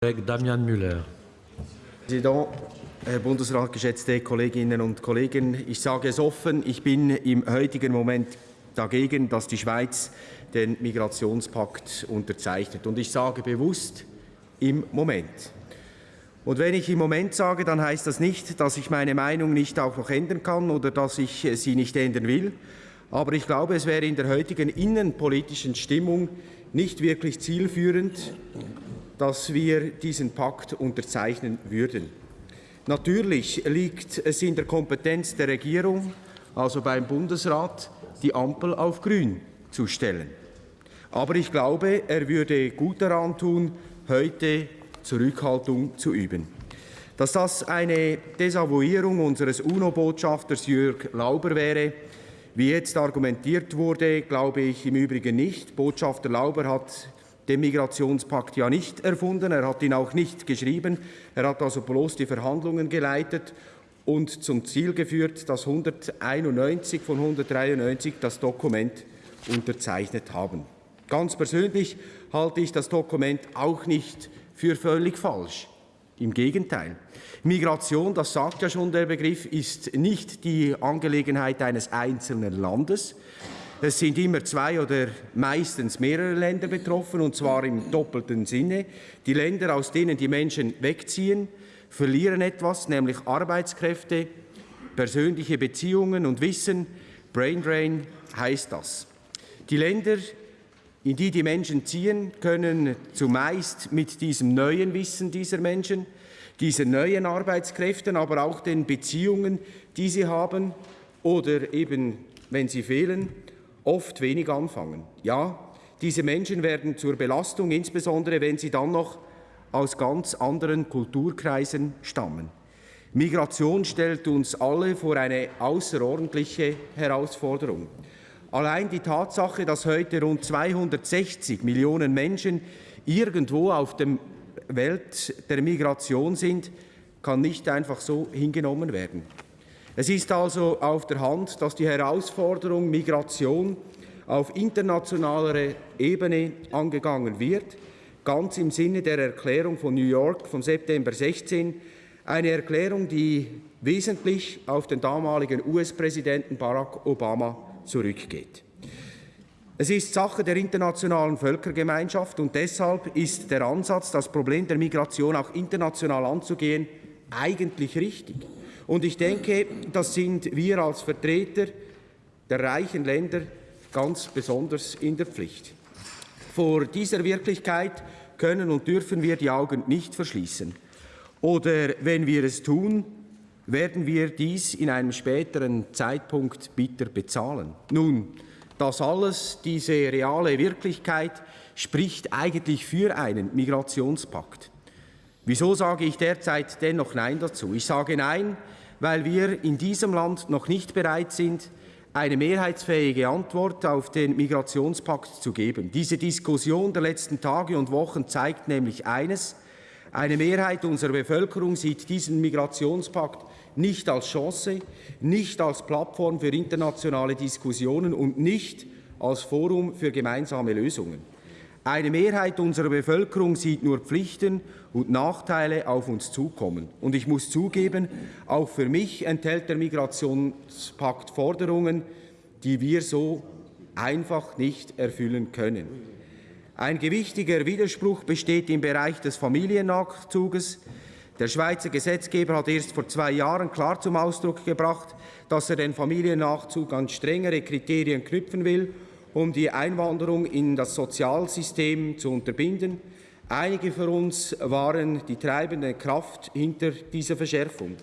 Damian Müller. Präsident, Herr Bundesrat, geschätzte Kolleginnen und Kollegen, ich sage es offen, ich bin im heutigen Moment dagegen, dass die Schweiz den Migrationspakt unterzeichnet. Und ich sage bewusst im Moment. Und wenn ich im Moment sage, dann heißt das nicht, dass ich meine Meinung nicht auch noch ändern kann oder dass ich sie nicht ändern will. Aber ich glaube, es wäre in der heutigen innenpolitischen Stimmung nicht wirklich zielführend, dass wir diesen Pakt unterzeichnen würden. Natürlich liegt es in der Kompetenz der Regierung, also beim Bundesrat, die Ampel auf grün zu stellen. Aber ich glaube, er würde gut daran tun, heute Zurückhaltung zu üben. Dass das eine Desavouierung unseres UNO-Botschafters Jörg Lauber wäre, wie jetzt argumentiert wurde, glaube ich im Übrigen nicht. Botschafter Lauber hat den Migrationspakt ja nicht erfunden, er hat ihn auch nicht geschrieben, er hat also bloß die Verhandlungen geleitet und zum Ziel geführt, dass 191 von 193 das Dokument unterzeichnet haben. Ganz persönlich halte ich das Dokument auch nicht für völlig falsch. Im Gegenteil. Migration, das sagt ja schon der Begriff, ist nicht die Angelegenheit eines einzelnen Landes. Es sind immer zwei oder meistens mehrere Länder betroffen, und zwar im doppelten Sinne. Die Länder, aus denen die Menschen wegziehen, verlieren etwas, nämlich Arbeitskräfte, persönliche Beziehungen und Wissen. Brain Drain heißt das. Die Länder, in die die Menschen ziehen, können zumeist mit diesem neuen Wissen dieser Menschen, diesen neuen Arbeitskräften, aber auch den Beziehungen, die sie haben oder eben, wenn sie fehlen, oft wenig anfangen. Ja, diese Menschen werden zur Belastung, insbesondere wenn sie dann noch aus ganz anderen Kulturkreisen stammen. Migration stellt uns alle vor eine außerordentliche Herausforderung. Allein die Tatsache, dass heute rund 260 Millionen Menschen irgendwo auf der Welt der Migration sind, kann nicht einfach so hingenommen werden. Es ist also auf der Hand, dass die Herausforderung Migration auf internationaler Ebene angegangen wird, ganz im Sinne der Erklärung von New York vom September 16, eine Erklärung, die wesentlich auf den damaligen US-Präsidenten Barack Obama zurückgeht. Es ist Sache der internationalen Völkergemeinschaft und deshalb ist der Ansatz, das Problem der Migration auch international anzugehen, eigentlich richtig. Und ich denke, das sind wir als Vertreter der reichen Länder ganz besonders in der Pflicht. Vor dieser Wirklichkeit können und dürfen wir die Augen nicht verschließen. Oder wenn wir es tun, werden wir dies in einem späteren Zeitpunkt bitter bezahlen. Nun, das alles, diese reale Wirklichkeit, spricht eigentlich für einen Migrationspakt. Wieso sage ich derzeit dennoch Nein dazu? Ich sage Nein, weil wir in diesem Land noch nicht bereit sind, eine mehrheitsfähige Antwort auf den Migrationspakt zu geben. Diese Diskussion der letzten Tage und Wochen zeigt nämlich eines. Eine Mehrheit unserer Bevölkerung sieht diesen Migrationspakt nicht als Chance, nicht als Plattform für internationale Diskussionen und nicht als Forum für gemeinsame Lösungen. Eine Mehrheit unserer Bevölkerung sieht nur Pflichten und Nachteile auf uns zukommen. Und ich muss zugeben, auch für mich enthält der Migrationspakt Forderungen, die wir so einfach nicht erfüllen können. Ein gewichtiger Widerspruch besteht im Bereich des Familiennachzuges. Der Schweizer Gesetzgeber hat erst vor zwei Jahren klar zum Ausdruck gebracht, dass er den Familiennachzug an strengere Kriterien knüpfen will, um die Einwanderung in das Sozialsystem zu unterbinden. Einige von uns waren die treibende Kraft hinter dieser Verschärfung.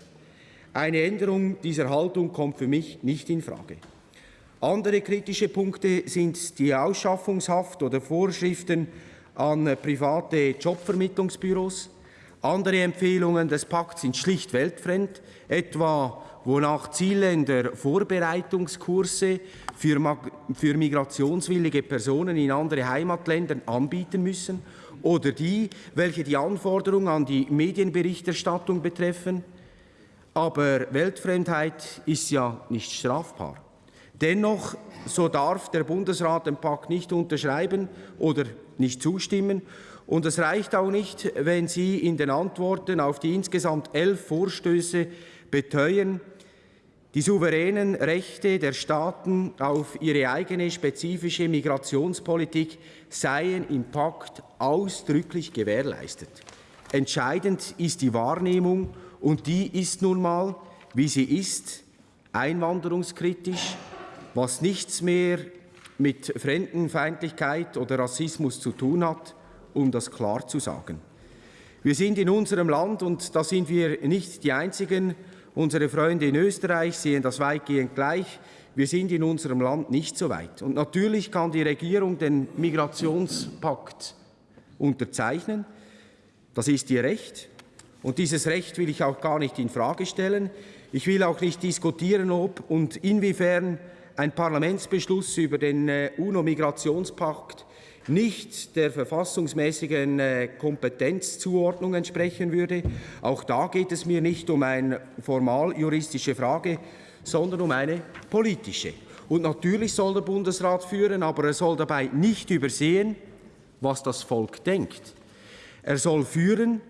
Eine Änderung dieser Haltung kommt für mich nicht in Frage. Andere kritische Punkte sind die Ausschaffungshaft oder Vorschriften an private Jobvermittlungsbüros. Andere Empfehlungen des Pakts sind schlicht weltfremd, etwa wonach Zielländer Vorbereitungskurse für, für migrationswillige Personen in andere Heimatländer anbieten müssen oder die, welche die Anforderungen an die Medienberichterstattung betreffen. Aber Weltfremdheit ist ja nicht strafbar. Dennoch, so darf der Bundesrat den Pakt nicht unterschreiben oder nicht zustimmen Und es reicht auch nicht, wenn Sie in den Antworten auf die insgesamt elf Vorstöße beteuern, die souveränen Rechte der Staaten auf ihre eigene spezifische Migrationspolitik seien im Pakt ausdrücklich gewährleistet. Entscheidend ist die Wahrnehmung, und die ist nun mal, wie sie ist, einwanderungskritisch, was nichts mehr mit Fremdenfeindlichkeit oder Rassismus zu tun hat, um das klar zu sagen. Wir sind in unserem Land, und da sind wir nicht die Einzigen, unsere Freunde in Österreich sehen das weitgehend gleich, wir sind in unserem Land nicht so weit. Und natürlich kann die Regierung den Migrationspakt unterzeichnen. Das ist ihr Recht. Und dieses Recht will ich auch gar nicht in Frage stellen. Ich will auch nicht diskutieren, ob und inwiefern ein Parlamentsbeschluss über den äh, UNO-Migrationspakt nicht der verfassungsmäßigen äh, Kompetenzzuordnung entsprechen würde. Auch da geht es mir nicht um eine formal juristische Frage, sondern um eine politische. Und natürlich soll der Bundesrat führen, aber er soll dabei nicht übersehen, was das Volk denkt. Er soll führen,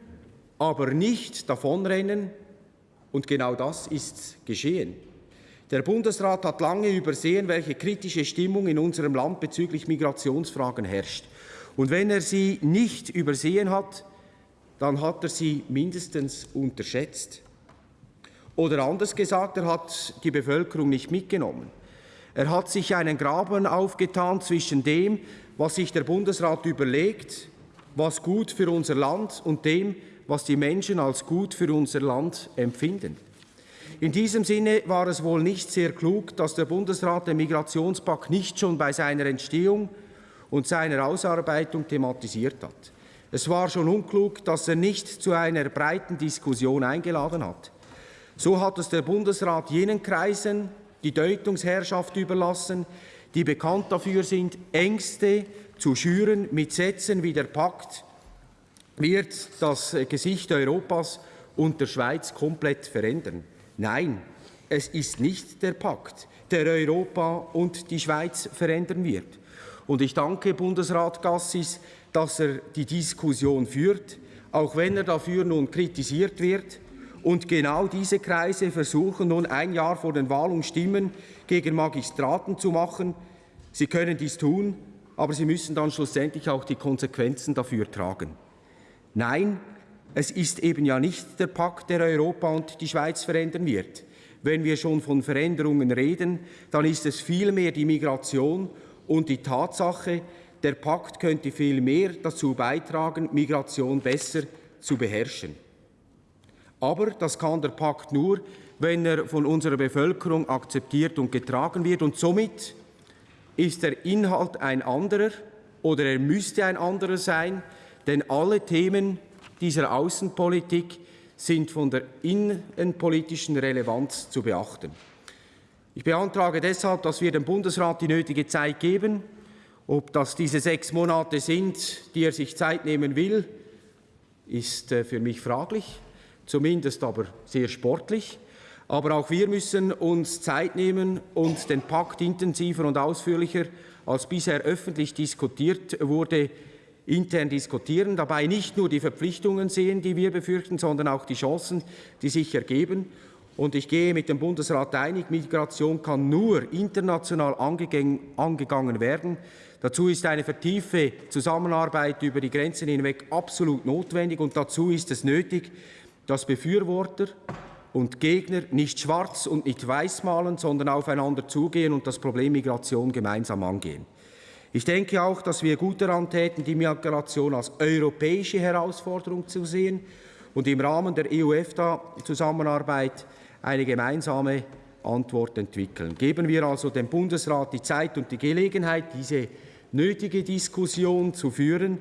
aber nicht davonrennen. Und genau das ist geschehen. Der Bundesrat hat lange übersehen, welche kritische Stimmung in unserem Land bezüglich Migrationsfragen herrscht. Und wenn er sie nicht übersehen hat, dann hat er sie mindestens unterschätzt. Oder anders gesagt, er hat die Bevölkerung nicht mitgenommen. Er hat sich einen Graben aufgetan zwischen dem, was sich der Bundesrat überlegt, was gut für unser Land und dem, was die Menschen als gut für unser Land empfinden. In diesem Sinne war es wohl nicht sehr klug, dass der Bundesrat den Migrationspakt nicht schon bei seiner Entstehung und seiner Ausarbeitung thematisiert hat. Es war schon unklug, dass er nicht zu einer breiten Diskussion eingeladen hat. So hat es der Bundesrat jenen Kreisen die Deutungsherrschaft überlassen, die bekannt dafür sind, Ängste zu schüren mit Sätzen wie der Pakt wird das Gesicht Europas und der Schweiz komplett verändern. Nein, es ist nicht der Pakt, der Europa und die Schweiz verändern wird. Und ich danke Bundesrat Gassis, dass er die Diskussion führt, auch wenn er dafür nun kritisiert wird. Und genau diese Kreise versuchen nun ein Jahr vor den Wahlen Stimmen gegen Magistraten zu machen. Sie können dies tun, aber sie müssen dann schlussendlich auch die Konsequenzen dafür tragen. Nein, es ist eben ja nicht der Pakt, der Europa und die Schweiz verändern wird. Wenn wir schon von Veränderungen reden, dann ist es vielmehr die Migration und die Tatsache, der Pakt könnte viel mehr dazu beitragen, Migration besser zu beherrschen. Aber das kann der Pakt nur, wenn er von unserer Bevölkerung akzeptiert und getragen wird. Und somit ist der Inhalt ein anderer oder er müsste ein anderer sein, denn alle Themen, dieser Außenpolitik sind von der innenpolitischen Relevanz zu beachten. Ich beantrage deshalb, dass wir dem Bundesrat die nötige Zeit geben. Ob das diese sechs Monate sind, die er sich Zeit nehmen will, ist äh, für mich fraglich, zumindest aber sehr sportlich. Aber auch wir müssen uns Zeit nehmen und den Pakt intensiver und ausführlicher als bisher öffentlich diskutiert wurde, intern diskutieren, dabei nicht nur die Verpflichtungen sehen, die wir befürchten, sondern auch die Chancen, die sich ergeben. Und ich gehe mit dem Bundesrat einig, Migration kann nur international angegangen werden. Dazu ist eine vertiefte Zusammenarbeit über die Grenzen hinweg absolut notwendig und dazu ist es nötig, dass Befürworter und Gegner nicht schwarz und nicht weiß malen, sondern aufeinander zugehen und das Problem Migration gemeinsam angehen. Ich denke auch, dass wir gut daran täten, die Migration als europäische Herausforderung zu sehen und im Rahmen der EU-EFTA-Zusammenarbeit eine gemeinsame Antwort entwickeln. Geben wir also dem Bundesrat die Zeit und die Gelegenheit, diese nötige Diskussion zu führen.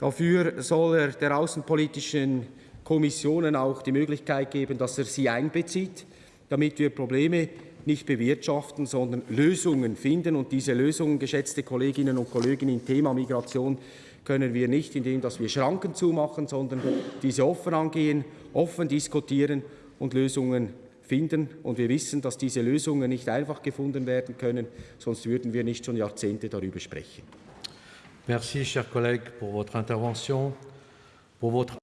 Dafür soll er der außenpolitischen Kommissionen auch die Möglichkeit geben, dass er sie einbezieht, damit wir Probleme nicht bewirtschaften, sondern Lösungen finden. Und diese Lösungen, geschätzte Kolleginnen und Kollegen, im Thema Migration können wir nicht, indem dass wir Schranken zumachen, sondern diese offen angehen, offen diskutieren und Lösungen finden. Und wir wissen, dass diese Lösungen nicht einfach gefunden werden können, sonst würden wir nicht schon Jahrzehnte darüber sprechen. Merci, chers collègues, pour votre intervention, pour votre